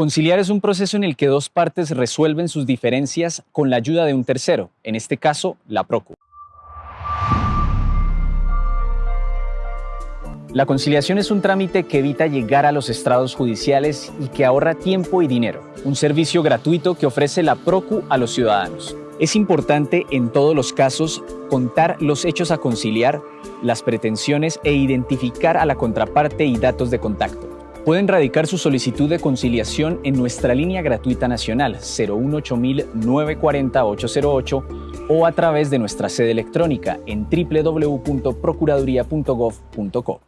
Conciliar es un proceso en el que dos partes resuelven sus diferencias con la ayuda de un tercero, en este caso, la PROCU. La conciliación es un trámite que evita llegar a los estrados judiciales y que ahorra tiempo y dinero, un servicio gratuito que ofrece la PROCU a los ciudadanos. Es importante en todos los casos contar los hechos a conciliar, las pretensiones e identificar a la contraparte y datos de contacto. Pueden radicar su solicitud de conciliación en nuestra línea gratuita nacional 018 940 808 o a través de nuestra sede electrónica en www.procuraduría.gov.co.